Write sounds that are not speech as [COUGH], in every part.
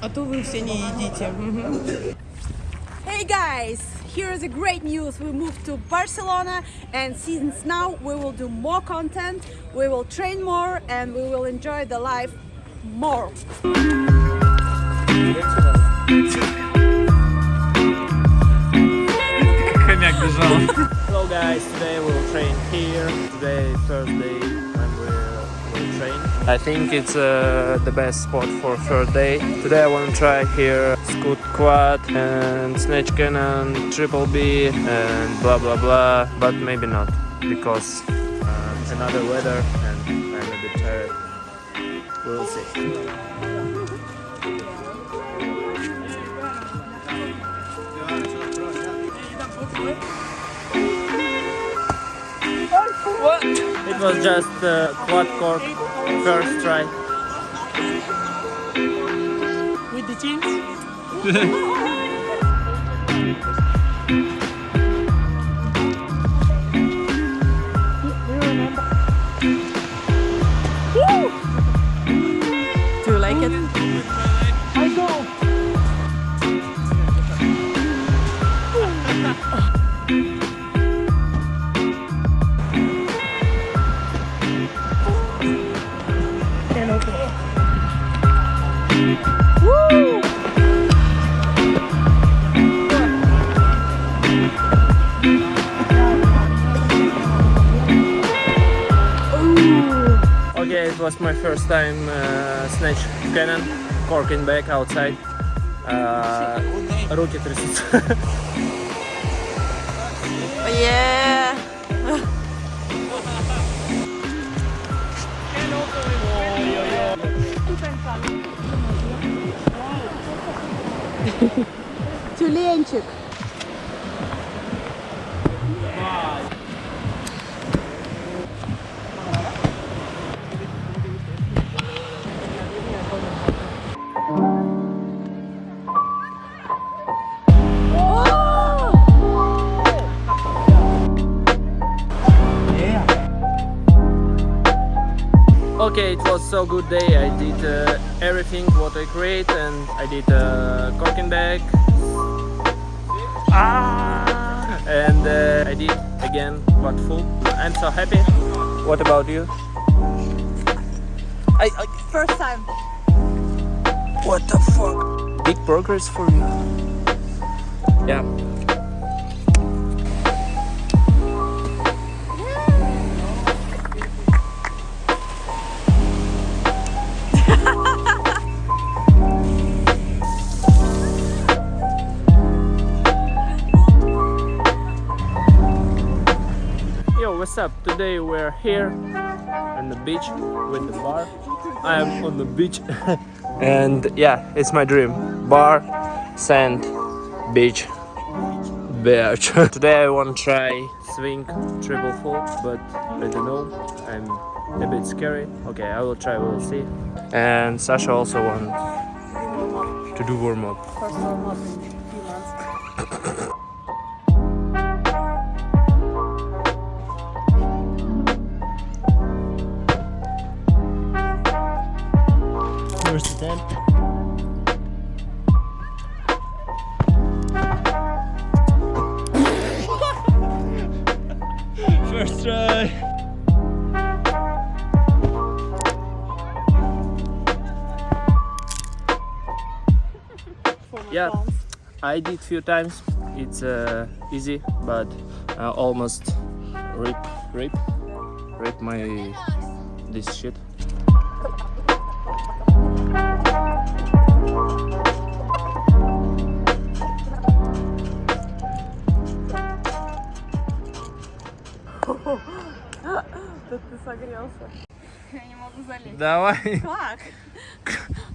А то вы все не едите. Hey guys, here is a great news. We moved to Barcelona and since now we will do more content, we will train more and we will enjoy the life more. Хомяк бежал. Hello guys, today we'll train here. Today is Thursday and we'll, we'll train. I think it's uh, the best spot for third day. Today I want to try here scoot quad and snatch cannon, triple B and blah blah blah, but maybe not because uh, it's another weather and I'm a bit tired. We'll see. What? It was just uh, quad cork first try. With the jeans? [LAUGHS] was my first time uh, snatch cannon, corking back outside. Uh, руки трясутся. [LAUGHS] Yeah. [LAUGHS] Тюленчик. So good day. I did uh, everything what I create and I did uh, corking back. Ah! And uh, I did again what full. I'm so happy. What about you? I, I First time. What the fuck? Big progress for you. Yeah. What's up? Today we're here on the beach with the bar. I am on the beach [LAUGHS] and yeah, it's my dream. Bar, sand, beach, beach. [LAUGHS] Today I want to try swing triple full, but I don't know. I'm a bit scary. Okay, I will try. We'll see. And Sasha also wants to do warm up. [LAUGHS] Yeah, I did few times. It's uh, easy, but uh, almost rip, rip, rip my this shit. Тут ты согрелся. Я не могу залезть. Давай, Как?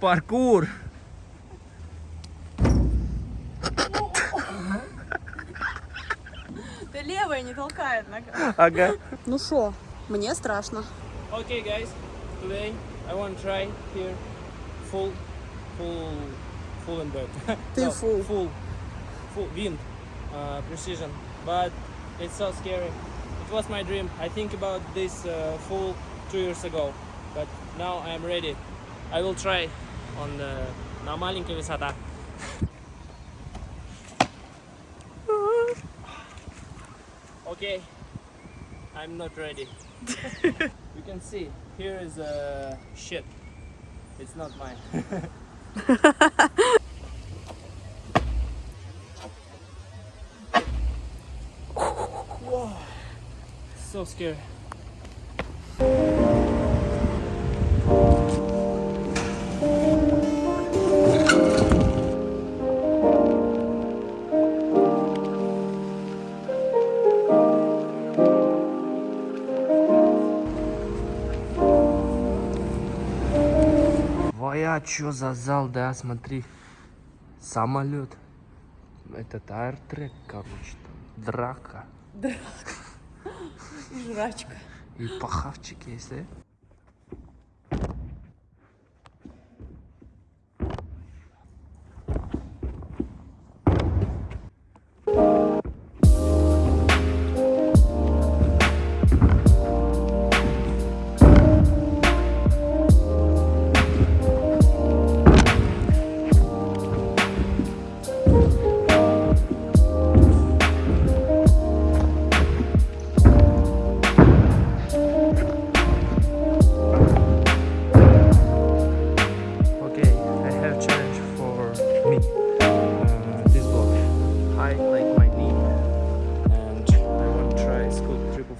паркур. Левая не толкает нога. Ага. Ну шо, мне страшно. Okay, guys. Today I want to try here full, full, full and back. Ты full. full, full wind, uh, precision. But it's so scary It was my dream. I think about this uh, full two years ago, but now I am ready. I will try on the на маленькая высота. Okay, I'm not ready. [LAUGHS] you can see here is a ship It's not mine. [LAUGHS] Whoa, so scary. Чё за зал, да, смотри. Самолет. Это аэртрек, короче, там. Драка. [LAUGHS] И жрачка. И пахавчик есть, да?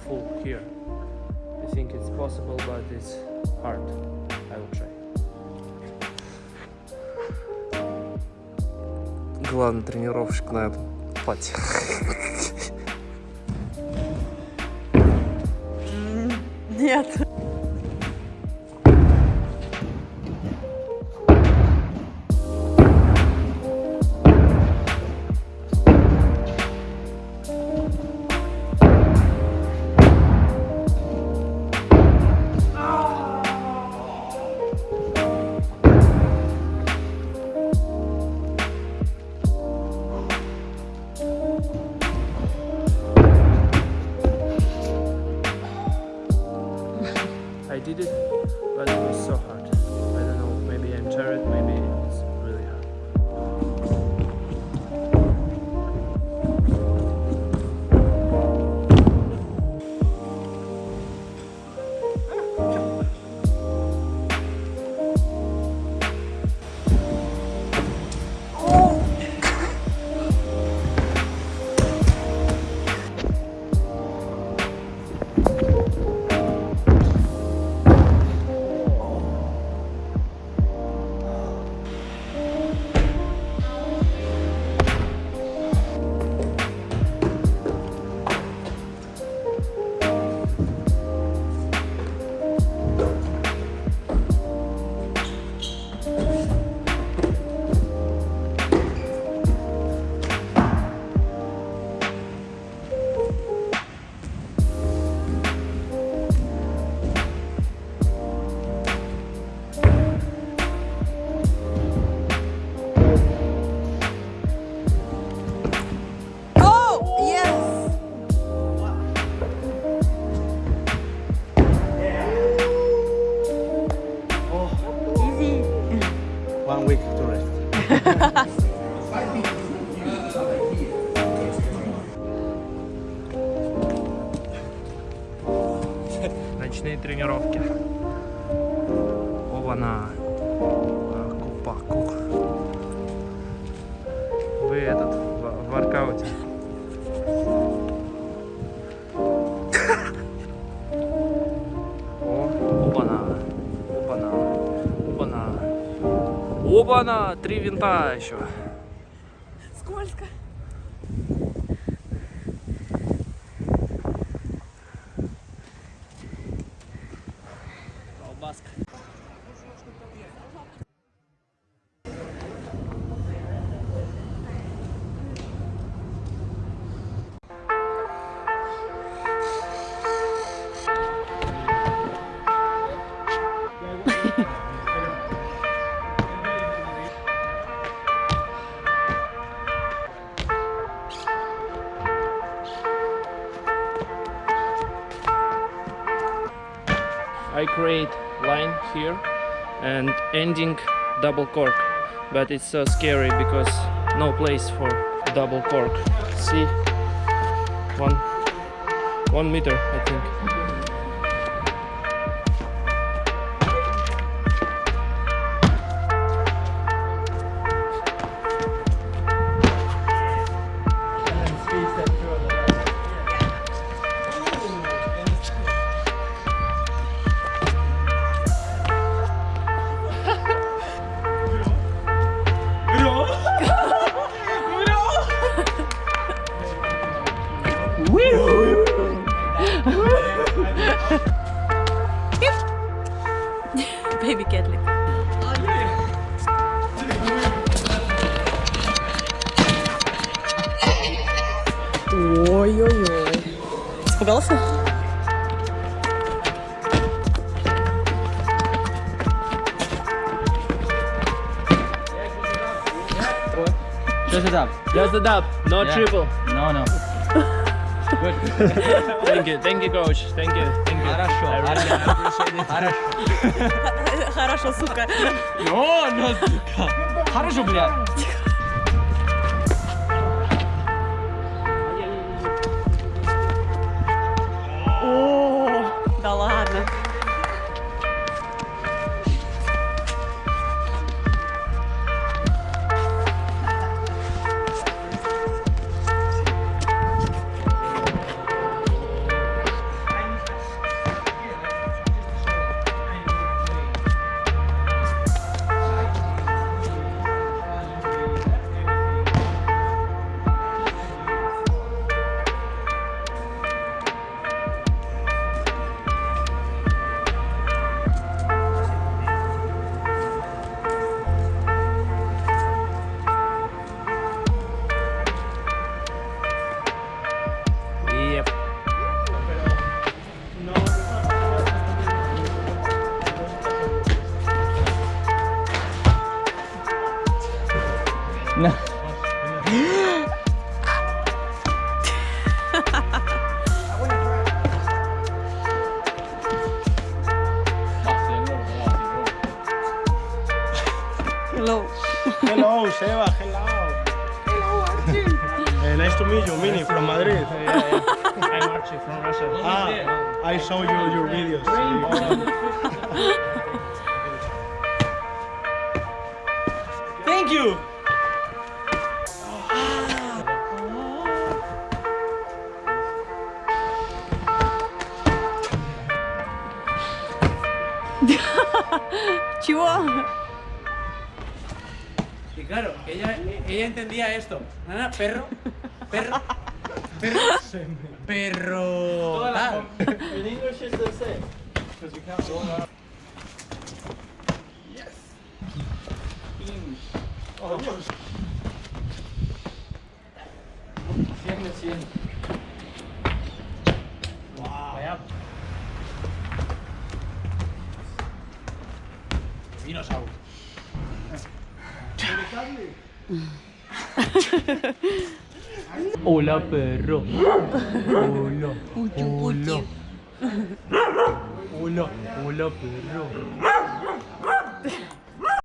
Full here. I think it's possible, but it's hard. I will try. Главный тренировщик на этом платье. Нет. Ночные тренировки. Оба-на. Купаку. Вы этот, в, в воркауте. Оба-на! Три винта еще. Скользко. I create line here and ending double cork. But it's so scary because no place for double cork. See? One one meter I think Испугался? Just it up. just the dub no Yeah. triple No, no. Good. thank you thank you coach thank you thank you Хорошо. I really appreciate it. Хорошо. Хорошо, сука. О, ну, сука. Хорошо, блядь. Seba. Hello. Hello, Archie. [LAUGHS] Uh, nice to meet you, Mini from Madrid. I'm [LAUGHS] Archie from Russia Ah, I saw you your videos. Thank you. Чего? [LAUGHS] Claro, ella, ella entendía esto. Nada, perro, perro, perro, perro. tal. In English is the same. Because you can't roll out. Yes. Oh, Dios. Vaya. Dinosaurio. [LAUGHS] hola perro. Hola hola. Hola hola perro